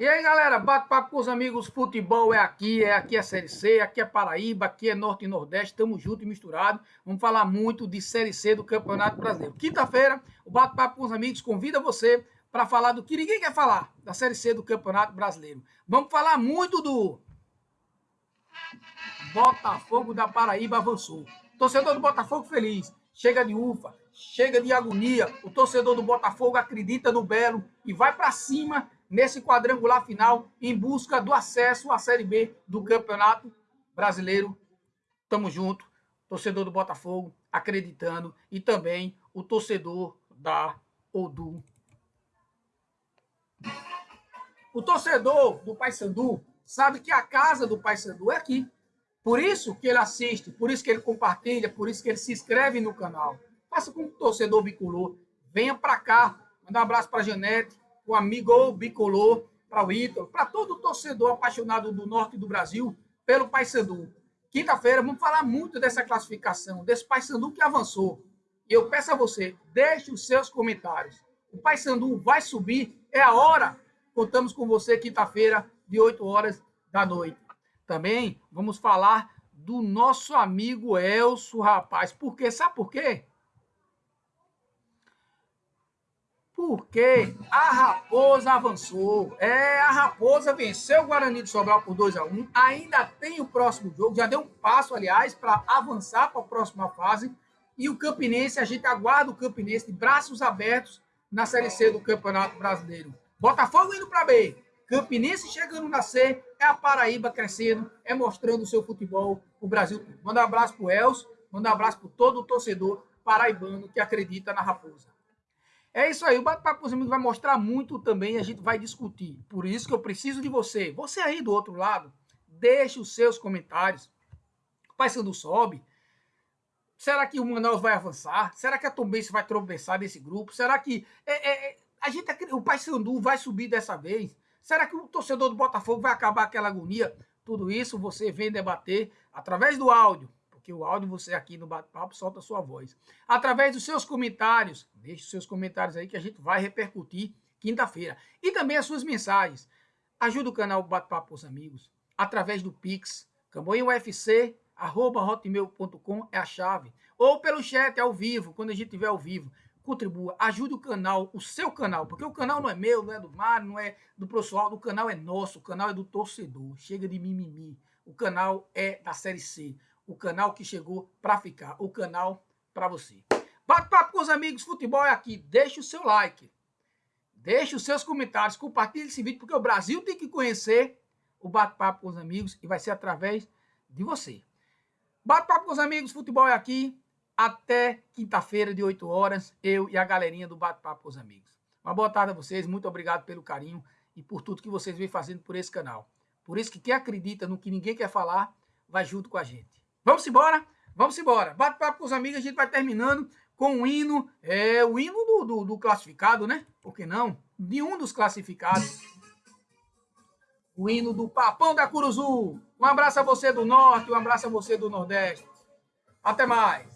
E aí, galera, bate-papo com os amigos, futebol é aqui, é aqui é Série C, aqui é Paraíba, aqui é Norte e Nordeste, estamos juntos e misturados. Vamos falar muito de Série C do Campeonato Brasileiro. Quinta-feira, o bate-papo com os amigos convida você para falar do que ninguém quer falar, da Série C do Campeonato Brasileiro. Vamos falar muito do Botafogo da Paraíba avançou. Torcedor do Botafogo feliz, chega de ufa, chega de agonia. O torcedor do Botafogo acredita no Belo e vai para cima nesse quadrangular final em busca do acesso à Série B do Campeonato Brasileiro. Tamo junto, torcedor do Botafogo acreditando e também o torcedor da Odu. O torcedor do Paysandu sabe que a casa do Paysandu é aqui. Por isso que ele assiste, por isso que ele compartilha, por isso que ele se inscreve no canal. Faça como torcedor bicolor. Venha para cá. Manda um abraço para Janete, o amigo bicolor, para o Ítalo, para todo torcedor apaixonado do norte do Brasil pelo Paysandu. Quinta-feira vamos falar muito dessa classificação, desse Paysandu que avançou. E eu peço a você, deixe os seus comentários. O Paysandu vai subir, é a hora. Contamos com você quinta-feira, de 8 horas da noite. Também vamos falar do nosso amigo Elso, rapaz. Por quê? Sabe por quê? Porque a Raposa avançou. É, a Raposa venceu o Guarani de Sobral por 2 a 1 Ainda tem o próximo jogo, já deu um passo, aliás, para avançar para a próxima fase. E o Campinense, a gente aguarda o Campinense de braços abertos na Série C do Campeonato Brasileiro. Botafogo indo para B. Campinense chegando na C, é a Paraíba crescendo, é mostrando o seu futebol o Brasil Manda um abraço para o Elcio, manda um abraço para todo o torcedor paraibano que acredita na Raposa. É isso aí, o Bate-Papo com os Amigos vai mostrar muito também, a gente vai discutir. Por isso que eu preciso de você. Você aí do outro lado, deixe os seus comentários. O Paysandu sobe. Será que o Manaus vai avançar? Será que a Tombense vai tropeçar desse grupo? Será que é, é, é a gente, o Paysandu vai subir dessa vez? Será que o torcedor do Botafogo vai acabar aquela agonia? Tudo isso você vem debater através do áudio porque o áudio você aqui no bate-papo solta a sua voz. Através dos seus comentários, deixe os seus comentários aí que a gente vai repercutir quinta-feira. E também as suas mensagens. Ajuda o canal Bate-Papo com os Amigos através do Pix, camboinhaufc.com é a chave. Ou pelo chat ao vivo, quando a gente estiver ao vivo. Contribua, ajude o canal, o seu canal, porque o canal não é meu, não é do Mário, não é do pessoal, o canal é nosso, o canal é do torcedor. Chega de mimimi. O canal é da Série C o canal que chegou para ficar, o canal para você. Bate-papo com os amigos, futebol é aqui. Deixe o seu like, deixe os seus comentários, compartilhe esse vídeo, porque o Brasil tem que conhecer o bate-papo com os amigos e vai ser através de você. Bate-papo com os amigos, futebol é aqui. Até quinta-feira, de 8 horas, eu e a galerinha do Bate-Papo com os Amigos. Uma boa tarde a vocês, muito obrigado pelo carinho e por tudo que vocês vêm fazendo por esse canal. Por isso que quem acredita no que ninguém quer falar, vai junto com a gente. Vamos embora? Vamos embora. Bate papo com os amigos, a gente vai terminando com o hino, é, o hino do, do, do classificado, né? Por que não? De um dos classificados. O hino do Papão da Curuzu. Um abraço a você do Norte, um abraço a você do Nordeste. Até mais.